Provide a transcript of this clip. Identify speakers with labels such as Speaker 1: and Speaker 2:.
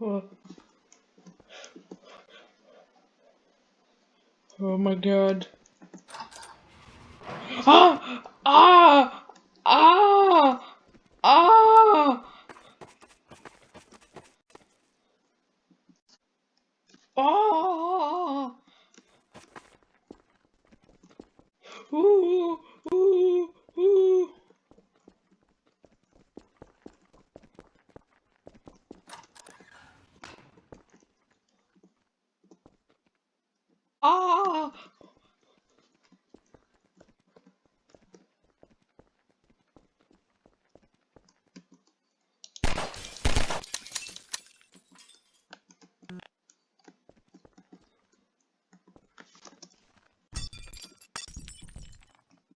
Speaker 1: Oh. oh my god. Ah! Ah! Ah! Ah! Ah! Ooh!